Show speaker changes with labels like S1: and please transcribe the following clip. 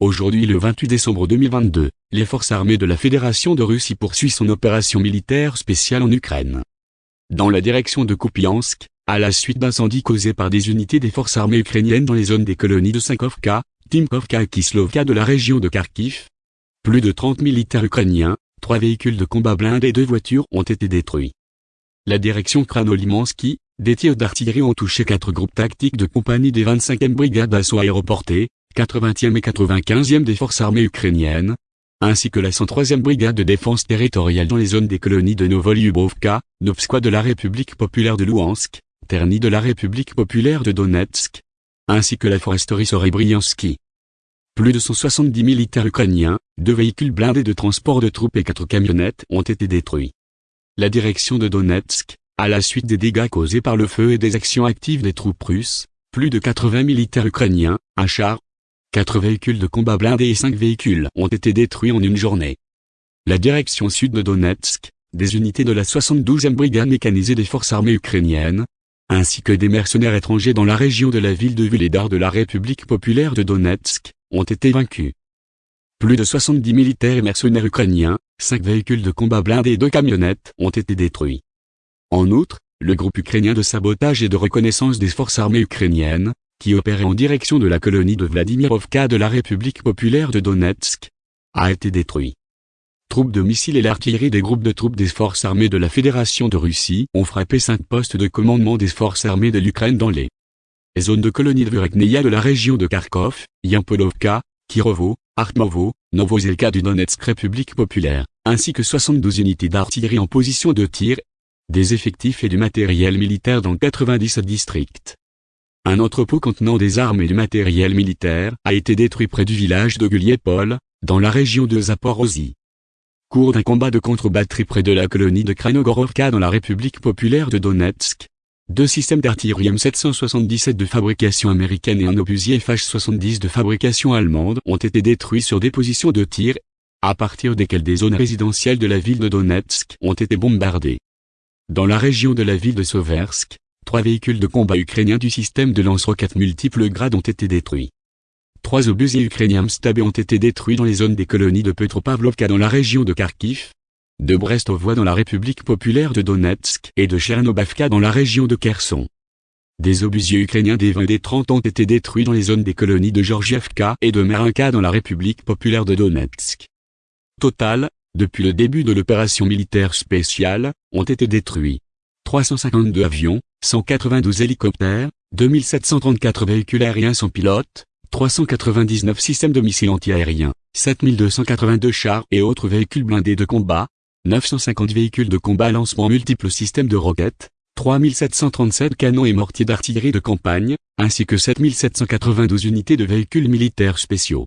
S1: Aujourd'hui le 28 décembre 2022, les forces armées de la Fédération de Russie poursuivent son opération militaire spéciale en Ukraine. Dans la direction de Kupiansk, à la suite d'incendies causés par des unités des forces armées ukrainiennes dans les zones des colonies de Sankovka, Timkovka et Kislovka de la région de Kharkiv, plus de 30 militaires ukrainiens, trois véhicules de combat blindés et deux voitures ont été détruits. La direction Kranolimansky, des tirs d'artillerie ont touché quatre groupes tactiques de compagnie des 25e brigades d'assaut aéroportées, 80e et 95e des forces armées ukrainiennes, ainsi que la 103e brigade de défense territoriale dans les zones des colonies de Novolyubovka, Novskoye de la République populaire de Louhansk, Terny de la République populaire de Donetsk, ainsi que la foresterie Sorebriansky. Plus de 170 militaires ukrainiens, deux véhicules blindés de transport de troupes et quatre camionnettes ont été détruits. La direction de Donetsk, à la suite des dégâts causés par le feu et des actions actives des troupes russes, plus de 80 militaires ukrainiens, un char, 4 véhicules de combat blindés et 5 véhicules ont été détruits en une journée. La direction sud de Donetsk, des unités de la 72e brigade mécanisée des forces armées ukrainiennes, ainsi que des mercenaires étrangers dans la région de la ville de Vuledar de la République populaire de Donetsk, ont été vaincus. Plus de 70 militaires et mercenaires ukrainiens, 5 véhicules de combat blindés et 2 camionnettes ont été détruits. En outre, le groupe ukrainien de sabotage et de reconnaissance des forces armées ukrainiennes, qui opérait en direction de la colonie de Vladimirovka de la République populaire de Donetsk, a été détruit. Troupes de missiles et l'artillerie des groupes de troupes des forces armées de la Fédération de Russie ont frappé cinq postes de commandement des forces armées de l'Ukraine dans les zones de colonie de Vurekneia de la région de Kharkov, Yampolovka, Kirovo, Artmovo, Novozelka du Donetsk République populaire, ainsi que 72 unités d'artillerie en position de tir, des effectifs et du matériel militaire dans 97 districts. Un entrepôt contenant des armes et du matériel militaire a été détruit près du village de Guliepol, dans la région de Zaporozhye. Cours d'un combat de contre-batterie près de la colonie de Kranogorovka dans la République populaire de Donetsk. Deux systèmes d'artillerie M777 de fabrication américaine et un obusier FH-70 de fabrication allemande ont été détruits sur des positions de tir, à partir desquelles des zones résidentielles de la ville de Donetsk ont été bombardées. Dans la région de la ville de Soversk, Trois véhicules de combat ukrainiens du système de lance-roquettes multiples grades ont été détruits. Trois obusiers ukrainiens Mstab ont été détruits dans les zones des colonies de Petropavlovka dans la région de Kharkiv, de Brestovoie dans la République populaire de Donetsk et de Chernobavka dans la région de Kherson. Des obusiers ukrainiens des 20 et des 30 ont été détruits dans les zones des colonies de Georgievka et de Marinka dans la République populaire de Donetsk. Total, depuis le début de l'opération militaire spéciale, ont été détruits 352 avions, 192 hélicoptères, 2734 véhicules aériens sans pilote, 399 systèmes de missiles antiaériens, 7282 chars et autres véhicules blindés de combat, 950 véhicules de combat lancement multiples systèmes de roquettes, 3737 canons et mortiers d'artillerie de campagne, ainsi que 7792 unités de véhicules militaires spéciaux.